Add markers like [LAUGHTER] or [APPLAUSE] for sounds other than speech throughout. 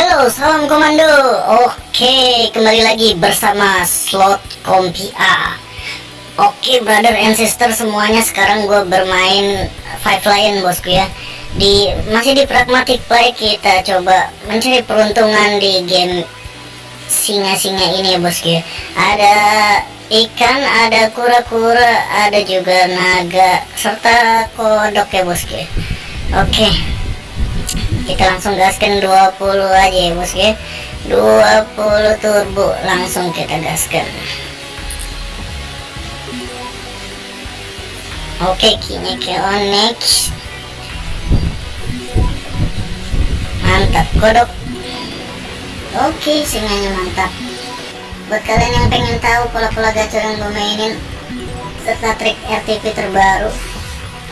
Halo, salam komando. Oke, kembali lagi bersama Slot Kompi A. Oke, brother and sister semuanya, sekarang gue bermain Five Lion bosku ya. Di masih di pragmatic play kita coba mencari peruntungan di game singa-singa ini ya bosku ya. Ada ikan, ada kura-kura, ada juga naga serta kodok ya bosku ya. Oke kita langsung gaskan 20 aja ya bos ya. 20 turbo langsung kita gaskan. Oke kini ke on next. Mantap kodok oke singanya mantap. Buat kalian yang pengen tahu pola-pola gacor yang gue mainin serta trik RTP terbaru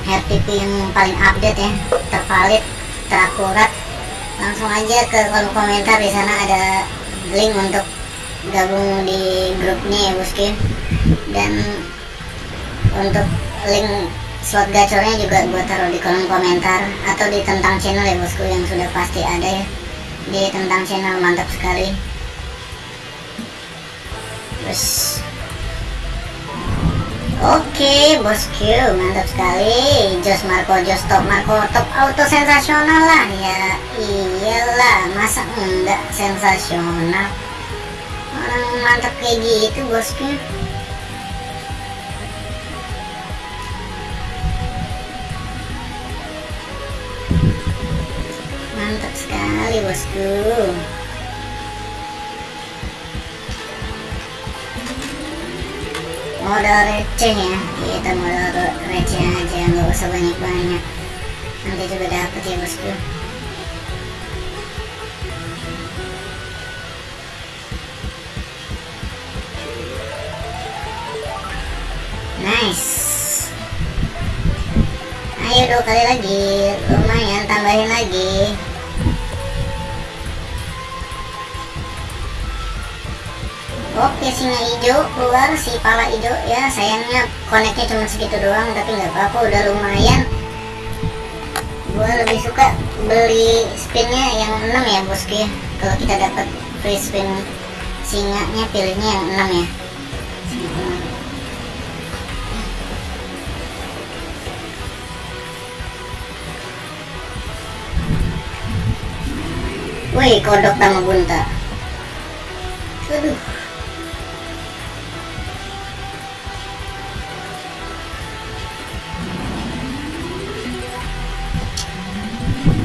RTP yang paling update ya tervalid terakurat langsung aja ke kolom komentar di sana ada link untuk gabung di grupnya ya bosku dan untuk link slot gacornya juga gue taruh di kolom komentar atau di tentang channel ya bosku yang sudah pasti ada ya. Di tentang channel mantap sekali. Terus Oke bosku mantap sekali. Jos Marco Jos top Marco top auto sensasional lah. Ya iyalah masa enggak sensasional? Orang mantap kayak gitu bosku mantap sekali bosku modal receh ya. Kita modal receh aja nggak usah banyak-banyak. Nanti juga dapet ya bosku. Nice. Ayo dua kali lagi lumayan tambahin lagi Oke singa hijau keluar si pala hijau. Ya sayangnya koneknya cuma segitu doang tapi nggak apa-apa udah lumayan. Gua lebih suka beli spinnya yang 6 ya bosku ya. Kalau kita dapat free spin singanya pilihnya yang 6 ya. Wih kodok sama bunta. Aduh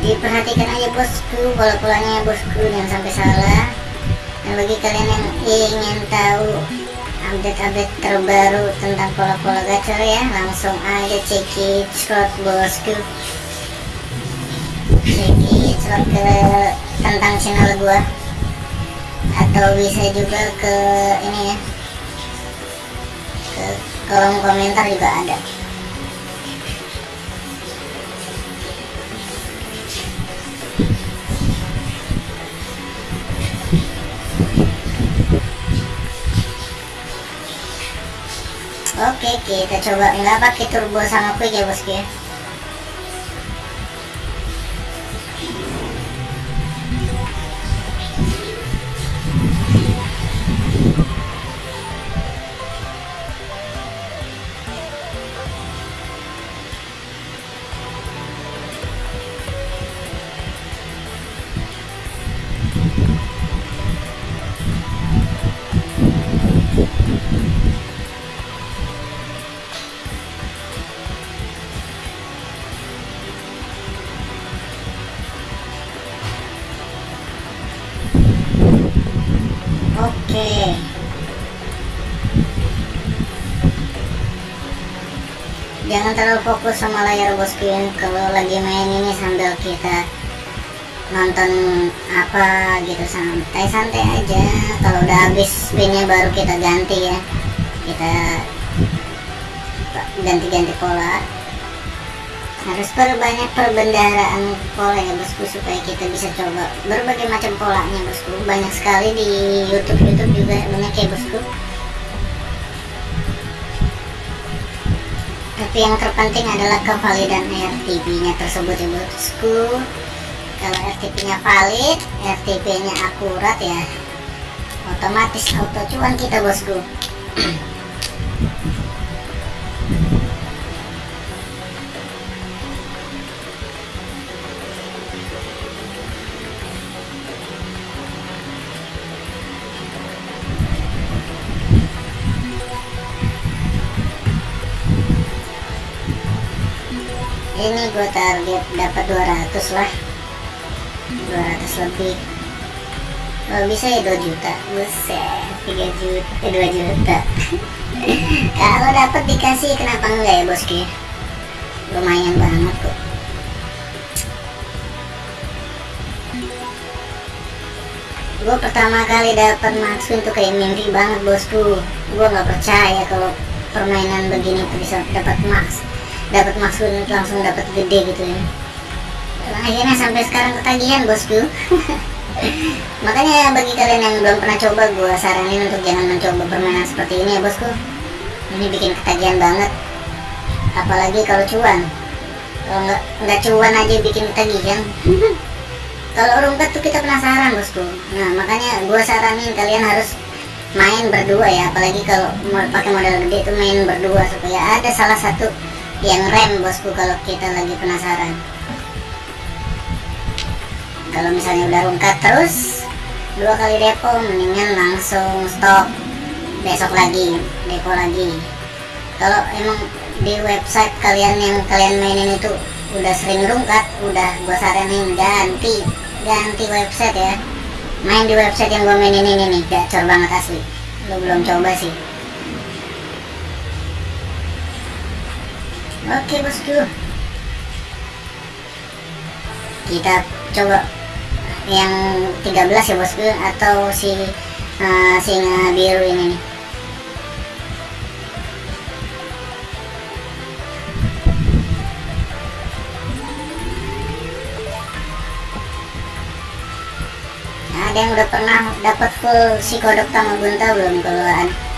diperhatikan aja bosku pola-polanya bosku jangan sampai salah. Dan bagi kalian yang ingin tahu update-update terbaru tentang pola-pola gacor ya langsung aja cekit slot bosku. Cekit slot ke tentang channel gua. Atau bisa juga ke ini ya. Ke kolom komentar juga ada Oke, kita coba nggak pakai turbo sama quick ya bosku ya. Oke. Jangan terlalu fokus sama layar bosku yang kalau lagi main ini sambil kita nonton apa gitu santai-santai aja. Kalau udah habis spinnya baru kita ganti ya. Kita ganti-ganti pola. Harus perbanyak perbendaharaan pola ya bosku supaya kita bisa coba berbagai macam polanya bosku. Banyak sekali di YouTube YouTube juga banyak ya bosku. tapi yang terpenting adalah kevalidan RTB nya tersebut ya bosku kalau RTP nya valid RTP nya akurat ya otomatis auto cuan kita bosku ini gue target dapat 200 lah. 200 lebih. Kalau bisa ya 2 juta? Buset 3 juta eh 2 juta. Kalau dapat dikasih kenapa enggak ya bosku lumayan banget kok. Gue pertama kali dapat maksud itu kayak mimpi banget bosku. Gue nggak percaya kalau permainan begini tuh bisa dapat max dapat maksud langsung dapat gede gitu ya. Akhirnya sampai sekarang ketagihan bosku. [LAUGHS] Makanya bagi kalian yang belum pernah coba gue saranin untuk jangan mencoba permainan seperti ini ya bosku. Ini bikin ketagihan banget. Apalagi kalau cuan. Kalau nggak nggak cuan aja bikin ketagihan. [LAUGHS] Kalau rumput tuh kita penasaran bosku. Nah makanya gue saranin kalian harus main berdua ya. Apalagi kalau mau pakai modal gede itu main berdua supaya ada salah satu yang rem bosku kalau kita lagi penasaran. Kalau misalnya udah rungkat terus dua kali depo mendingan langsung stop. Besok lagi depo lagi. Kalau emang di website kalian yang kalian mainin itu udah sering rungkat udah gua saranin ganti ganti website ya. Main di website yang gua mainin ini nih gacor banget asli. Lo belum coba sih oke bosku kita coba yang 13 ya bosku atau si uh, singa biru ini nih? Ada yang udah pernah dapat full si kodok tamagunta belum? Kalau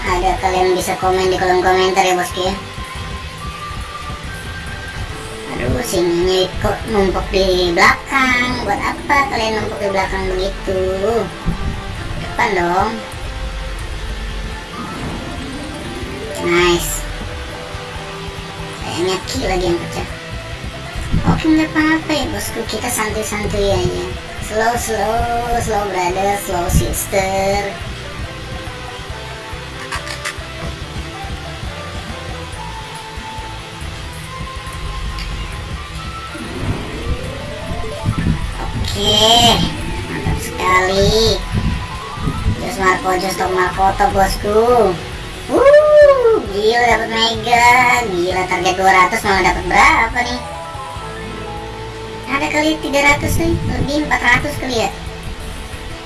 ada kalian bisa komen di kolom komentar ya bosku ya sininya kok numpuk di belakang? Buat apa kalian numpuk di belakang begitu? Depan dong. Nice. Kayaknya ki lagi yang pecah. Oke nggak apa-apa ya bosku? Kita santuy-santuy aja. Slow slow slow brother slow sister Oke, mantap sekali. Jos Marco, Jos Tom Marco, bosku. Uh, gila dapat mega, gila target 200 malah dapat berapa nih? Ada kali 300 nih, lebih 400 kali ya.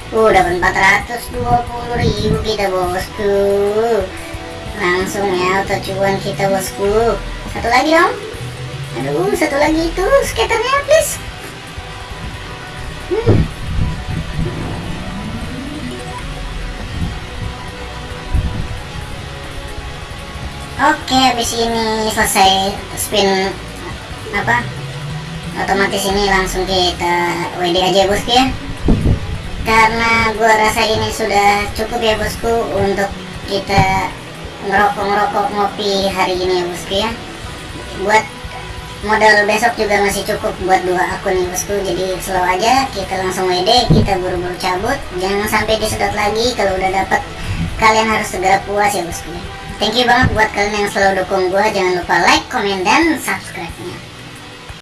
Uh, dapat 420 ribu kita bosku. Langsung ya auto cuan kita bosku. Satu lagi dong. Aduh, satu lagi itu skaternya please. Oke, habis ini selesai spin apa? Otomatis ini langsung kita WD aja bosku ya. Karena gua rasa ini sudah cukup ya bosku untuk kita ngerokok-ngerokok ngopi hari ini ya bosku ya. Buat modal besok juga masih cukup buat dua akun nih bosku jadi slow aja kita langsung WD kita buru-buru cabut. Jangan sampai disedot lagi kalau udah dapat kalian harus segera puas ya bosku. Thank you banget buat kalian yang selalu dukung gua. Jangan lupa like comment dan subscribe nya